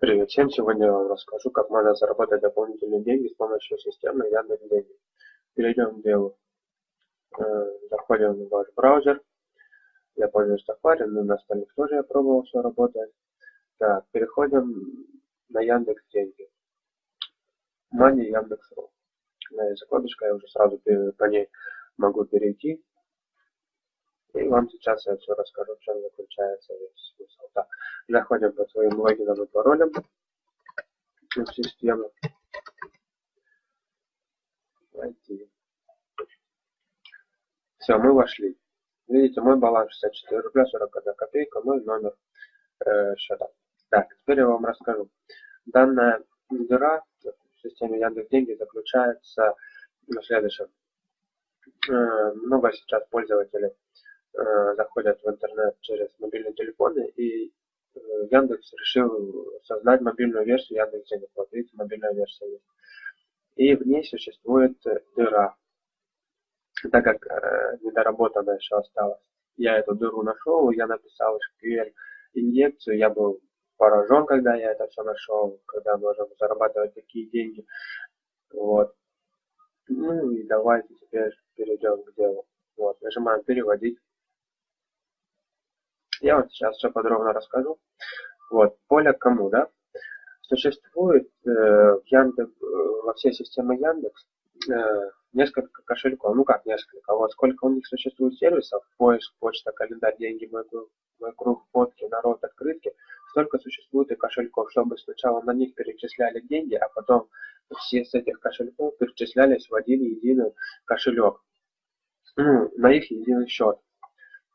Привет всем! Сегодня я вам расскажу, как можно заработать дополнительные деньги с помощью системы Яндекс.Деньги. Перейдем к делу. Э, заходим в ваш браузер. Я пользуюсь Safari, но на остальных тоже я пробовал, все работает. Так, переходим на Яндекс.Деньги. Money Яндекс.ру. Закладочка, я уже сразу по ней могу перейти. И вам сейчас я все расскажу, в чем заключается весь смысл. Так, заходим по своим логином и паролям в систему. Войти. Все, мы вошли. Видите, мой баланс 64 рубля 41 копейка, мой номер э, счета. Так, теперь я вам расскажу. Данная дыра в системе Яндекс Деньги заключается в следующем. Э, много сейчас пользователей заходят в интернет через мобильные телефоны, и э, Яндекс решил создать мобильную версию Яндекс Денег. Вот видите, мобильная версия есть. И в ней существует дыра, так как э, недоработана еще осталась. Я эту дыру нашел, я написал SQL инъекцию, я был поражен, когда я это все нашел, когда можем зарабатывать такие деньги. Вот. Ну и давайте теперь перейдем к делу. Вот, нажимаем переводить. Я вот сейчас все подробно расскажу. Вот, поле кому, да? Существует э, в Яндекс, э, во всей системе Яндекс э, несколько кошельков. Ну как несколько? Вот сколько у них существует сервисов, поиск, почта, календарь, деньги, мой, мой круг, фотки, народ, открытки, столько существует и кошельков, чтобы сначала на них перечисляли деньги, а потом все с этих кошельков перечислялись в один единый кошелек. Ну, на их единый счет.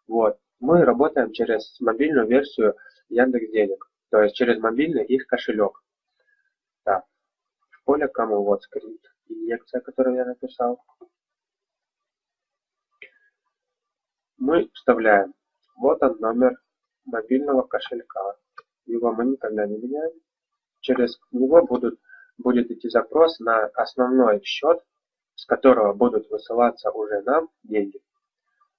Вот мы работаем через мобильную версию Яндекс Денег, то есть через мобильный их кошелек. Так, в поле кому вот скрипт, инъекция, которую я написал. Мы вставляем, вот он номер мобильного кошелька. Его мы никогда не меняем. Через него будут, будет идти запрос на основной счет, с которого будут высылаться уже нам деньги.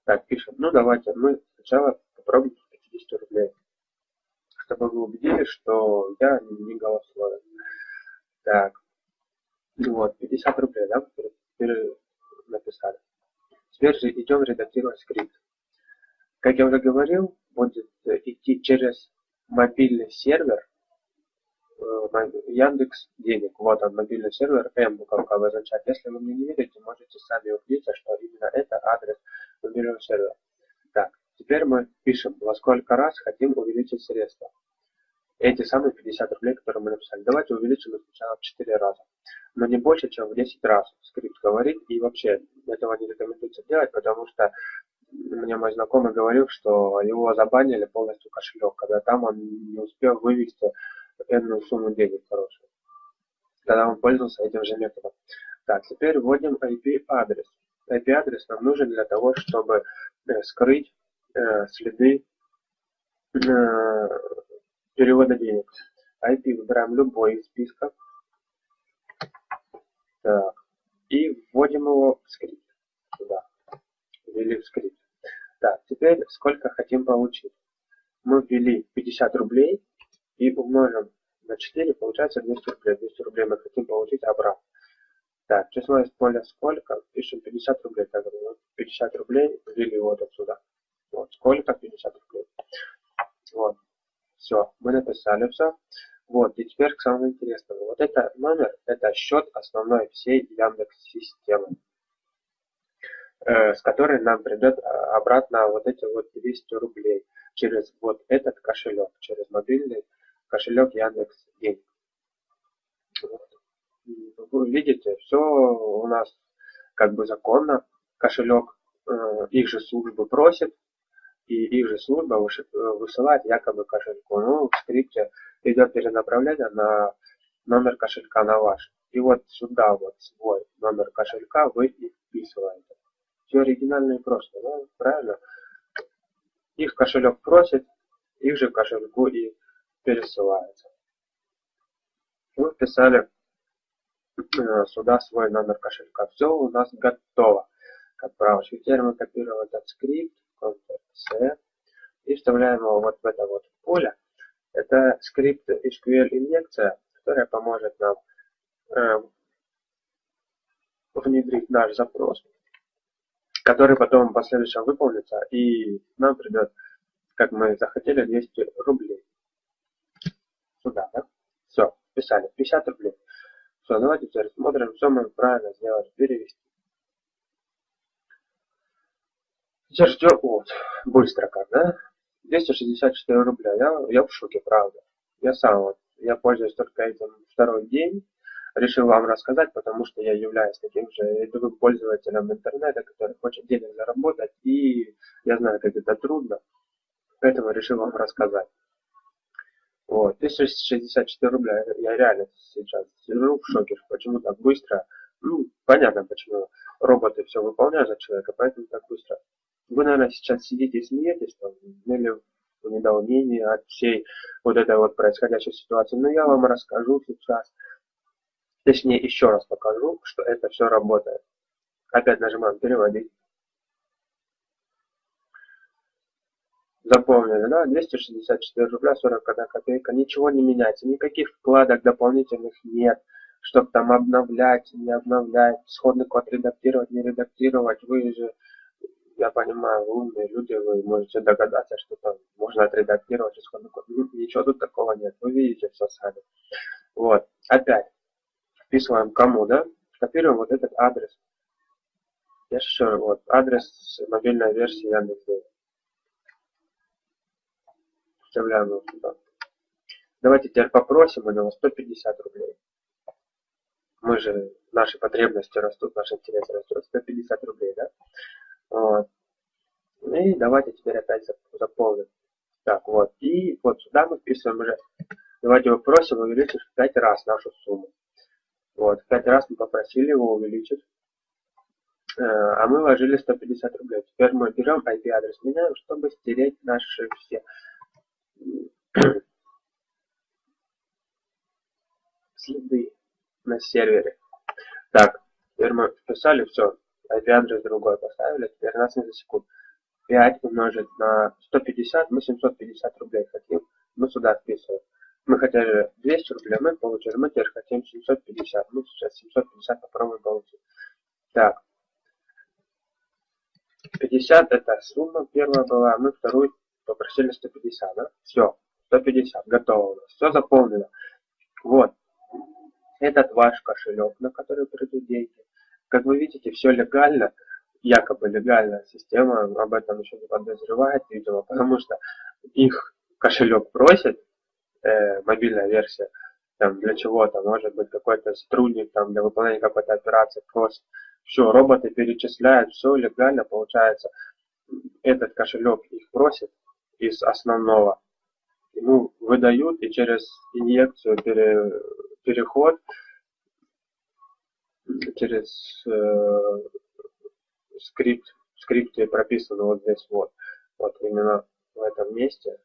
Так, пишем. Ну, давайте мы сначала попробуем 50 рублей. Чтобы вы убедились, что я не голословен. Так. Вот, 50 рублей, да, написали. Теперь же идем редактировать скрипт. Как я уже говорил, будет идти через мобильный сервер э, Яндекс денег. Вот он, мобильный сервер M буковка обозначает. Если вы меня не видите, можете сами увидеть, что именно это адрес мобильного сервера. Теперь мы пишем, во сколько раз хотим увеличить средства. Эти самые 50 рублей, которые мы написали. Давайте увеличим их сначала в 4 раза. Но не больше, чем в 10 раз скрипт говорит. И вообще этого не рекомендуется делать, потому что мне мой знакомый говорил, что его забанили полностью кошелек, когда там он не успел вывести энную сумму денег хорошую, когда он пользовался этим же методом. Так, теперь вводим IP-адрес. IP-адрес нам нужен для того, чтобы э, скрыть следы э, перевода денег. IP выбираем любой из списка. Так. И вводим его в скрипт. Сюда. Ввели в скрипт. Так, теперь сколько хотим получить. Мы ввели 50 рублей и умножим на 4, получается 200 рублей. 200 рублей мы хотим получить обратно. Так, число из поля сколько? Пишем 50 рублей. Так, 50 рублей ввели вот отсюда. Вот, сколько 50 рублей. Вот. Все, мы написали все. Вот, и теперь к самому интересному. Вот это номер, это счет основной всей Яндекс системы, э, с которой нам придет а, обратно вот эти вот 200 рублей через вот этот кошелек, через мобильный кошелек Яндекс Денег. Вот вы видите, все у нас как бы законно. Кошелек э, их же службы просит, и их же служба высылает якобы кошельку. Ну, в скрипте идет перенаправление на номер кошелька на ваш. И вот сюда вот свой номер кошелька вы и вписываете. Все оригинально и просто, да? правильно? Их кошелек просит, их же кошельку и пересылается. Вы вписали Э, сюда свой номер кошелька. Все у нас готово к отправочке. Теперь мы копируем этот скрипт, Ctrl-C, и вставляем его вот в это вот поле. Это скрипт SQL инъекция, которая поможет нам э, внедрить наш запрос, который потом в последующем выполнится, и нам придет, как мы захотели, 200 рублей. Сюда, да? Все, писали, 50 рублей. Все, давайте теперь смотрим, что мы правильно сделали, перевести. Сейчас ждем, вот, быстро как, да? 264 рубля, я, я в шоке, правда. Я сам вот, я пользуюсь только этим второй день, решил вам рассказать, потому что я являюсь таким же рядовым пользователем интернета, который хочет денег заработать, и я знаю, как это трудно, поэтому решил вам рассказать. Вот, 1064 рубля, я реально сейчас сижу в шоке, почему так быстро. Ну, понятно, почему роботы все выполняют за человека, поэтому так быстро. Вы, наверное, сейчас сидите и смеетесь, там, или в недоумении от всей вот этой вот происходящей ситуации. Но я вам расскажу сейчас, точнее еще раз покажу, что это все работает. Опять нажимаем переводить. Запомнили, да? 264 рубля 41 копейка. Ничего не меняется. Никаких вкладок дополнительных нет. Чтобы там обновлять, не обновлять, исходный код редактировать, не редактировать. Вы же, я понимаю, умные люди, вы можете догадаться, что там можно отредактировать исходный код. Ничего тут такого нет. Вы видите все сами. Вот. Опять. Вписываем кому, да? Копируем вот этот адрес. Я еще вот адрес мобильной версии Яндекс.Денег вставляем его сюда. Давайте теперь попросим у него 150 рублей. Мы же, наши потребности растут, наши интересы растут. 150 рублей, да? Вот. И давайте теперь опять заполним. Так, вот. И вот сюда мы вписываем уже. Давайте его просим увеличить в 5 раз нашу сумму. Вот, в 5 раз мы попросили его увеличить. Э, а мы вложили 150 рублей. Теперь мы берем IP-адрес, меняем, чтобы стереть наши все следы на сервере. Так, теперь мы вписали все, IP-адрес другой поставили, теперь нас не засекут. 5 умножить на 150, мы 750 рублей хотим, мы сюда вписываем. Мы хотели 200 рублей, мы получили, мы теперь хотим 750, мы сейчас 750 попробуем получить. Так, 50 это сумма первая была, мы вторую попросили 150, да? Все, 150, готово у нас. Все заполнено. Вот. Этот ваш кошелек, на который придут деньги. Как вы видите, все легально, якобы легальная система об этом еще не подозревает, видимо, потому что их кошелек просит, э, мобильная версия, там, для чего-то, может быть, какой-то сотрудник там, для выполнения какой-то операции просит. Все, роботы перечисляют, все легально получается. Этот кошелек их просит, из основного. Ему выдают и через инъекцию пере, переход через э, скрипт, в скрипте прописано вот здесь вот, вот именно в этом месте.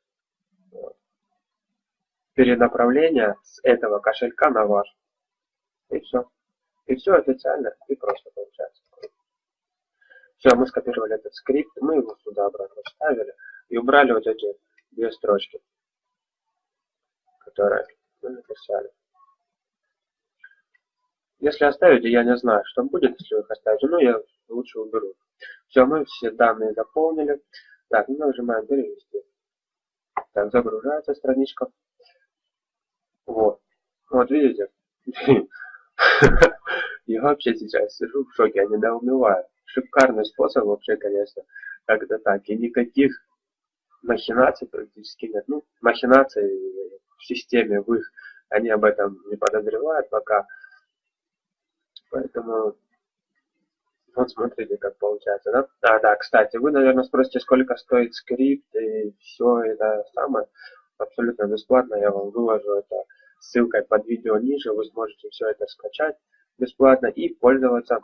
Вот. Перенаправление с этого кошелька на ваш. И все. И все официально и просто получается. Все, мы скопировали этот скрипт, мы его сюда обратно вставили и убрали вот эти две строчки, которые мы написали. Если оставите, я не знаю, что будет, если вы их оставите, но я лучше уберу. Все, мы все данные заполнили. Так, мы нажимаем перевести. Так, загружается страничка. Вот. Вот видите? Я вообще сейчас сижу в шоке, я недоумеваю. Шикарный способ вообще, конечно, как-то так. И никаких махинаций практически нет. Ну, махинации в системе, в их, они об этом не подозревают пока. Поэтому, вот смотрите, как получается, да? А, да, кстати, вы, наверное, спросите, сколько стоит скрипт и все это самое. Абсолютно бесплатно, я вам выложу это ссылкой под видео ниже, вы сможете все это скачать бесплатно и пользоваться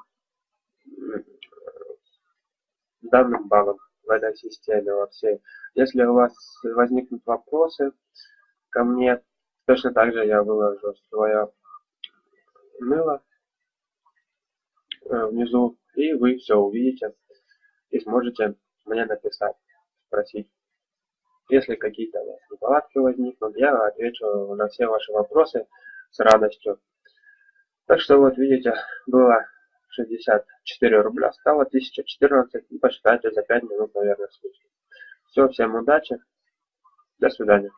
данным багом в этой системе во всей. Если у вас возникнут вопросы ко мне, точно так же я выложу свое мыло внизу, и вы все увидите и сможете мне написать, спросить. Если какие-то у вас неполадки возникнут, я отвечу на все ваши вопросы с радостью. Так что вот видите, было 64 рубля, стало 1014. Ну, посчитайте за 5 минут, наверное, слушать. Все, всем удачи. До свидания.